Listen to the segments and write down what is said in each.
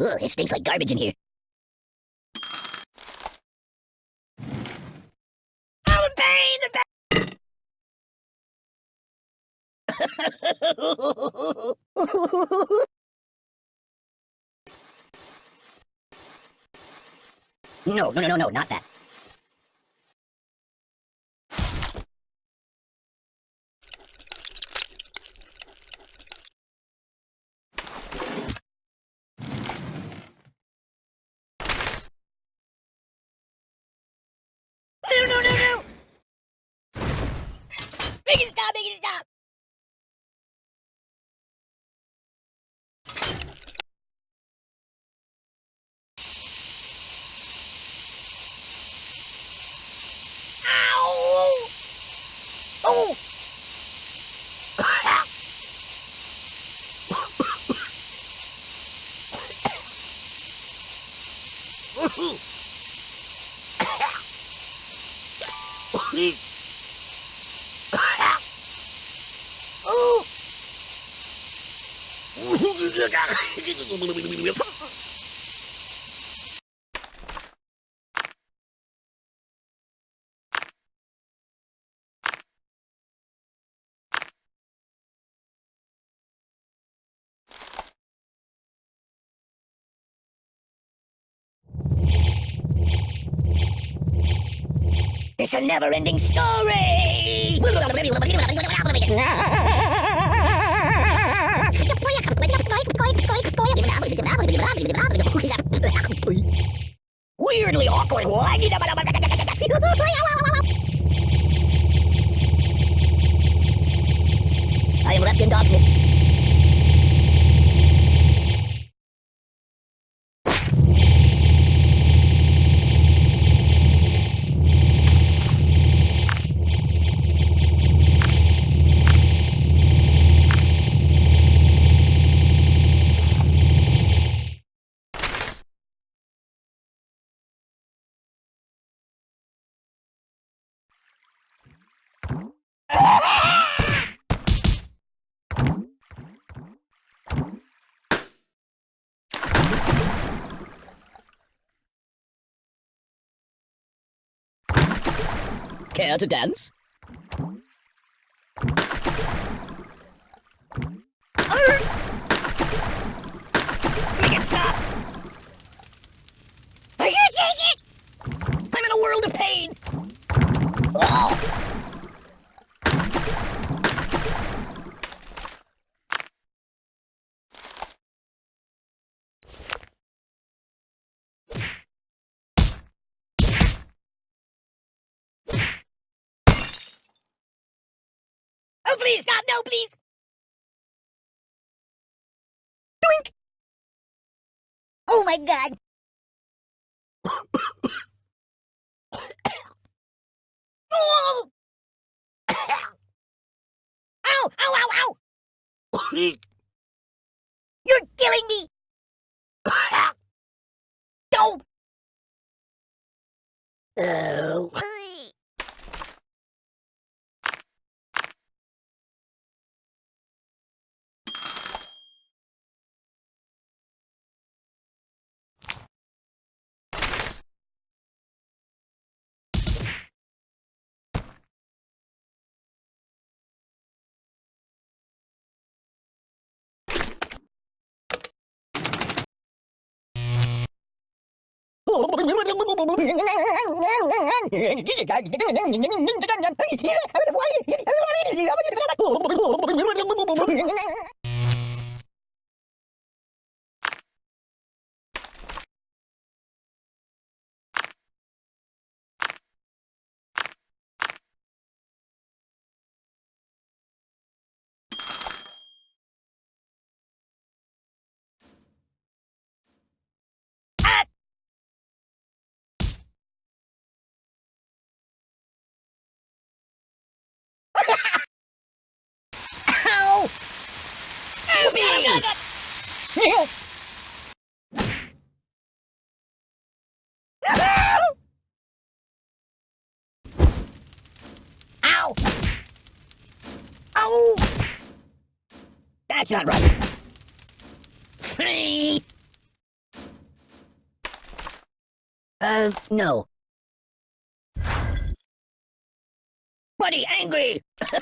Ugh, it stinks like garbage in here. Oh, pain! Pain! no, no, no, no, not that. No, no, no, no! Make it stop, make it stop! Ow! Oh! Ooh! It's a never-ending story! Weirdly awkward. I am wrapped in darkness. Care to dance? Make it stop! I can't take it! I'm in a world of pain! Oh! Oh, please, stop! No, please! Doink! Oh my god! oh! ow! Ow, ow, ow! You're killing me! Don't! Oh. Ow! Ow! Ow! That's not right. Hey! Uh, no. Buddy, angry!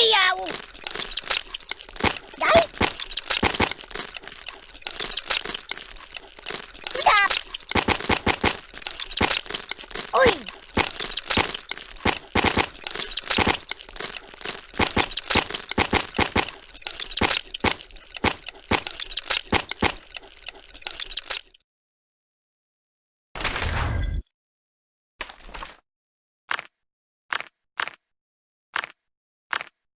Yow!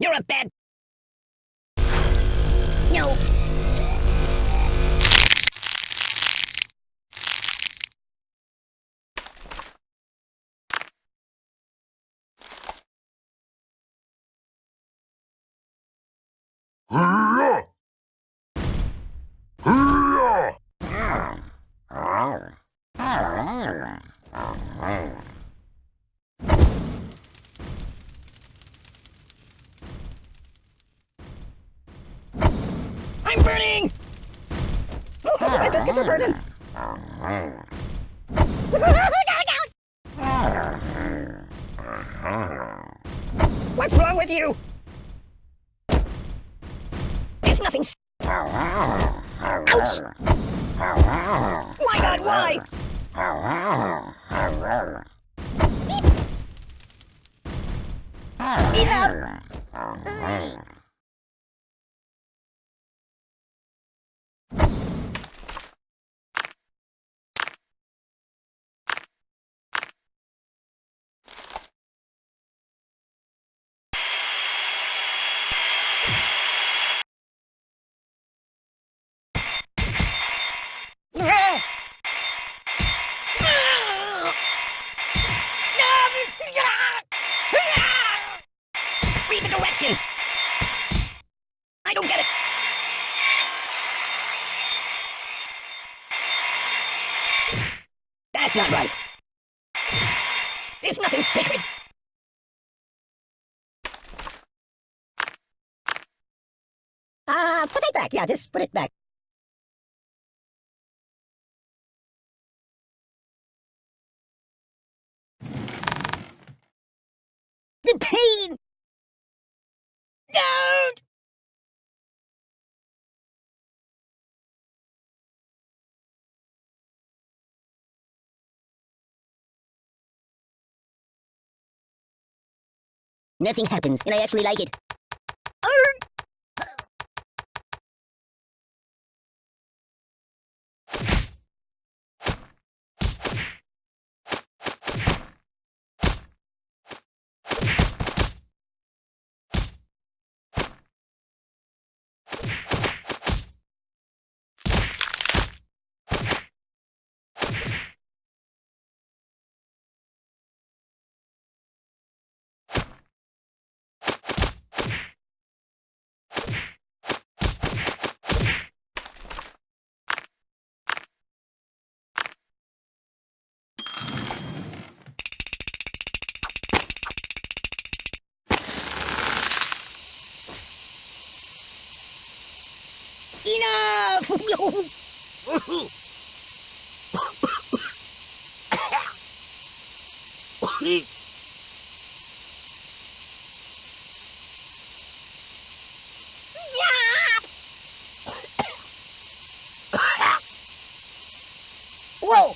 You're a bad... No! I'm burning! My biscuits are burning! What's wrong with you? There's nothing... Ouch! Why not? Why? Enough! Not right! There's nothing sacred! Ah, put it back. Yeah, just put it back. The pain! Don't! Nothing happens, and I actually like it. Enough! Whoa!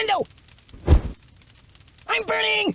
window! I'm burning!